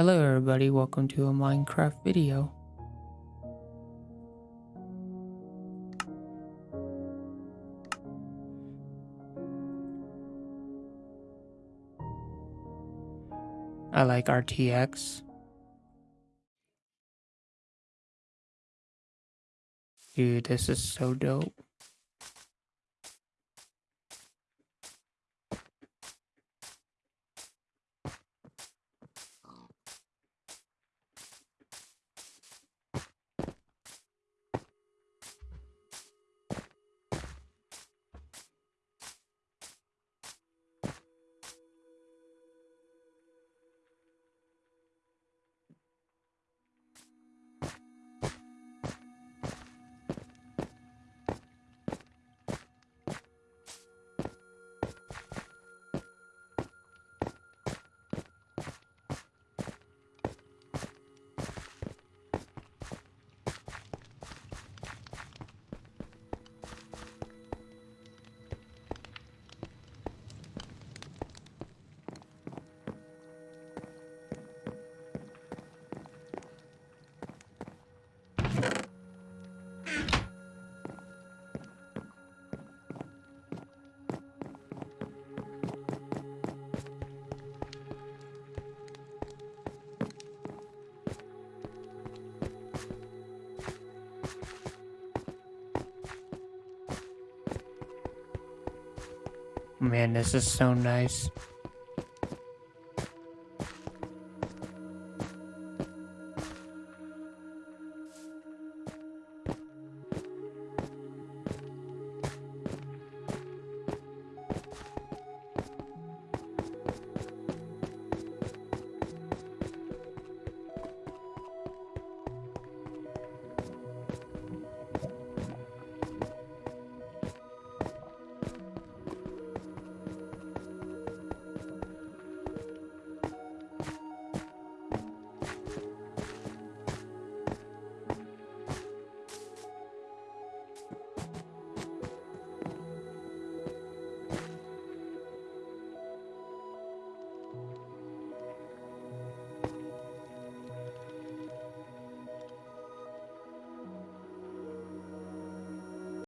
Hello everybody, welcome to a Minecraft video. I like RTX. Dude, this is so dope. Man, this is so nice.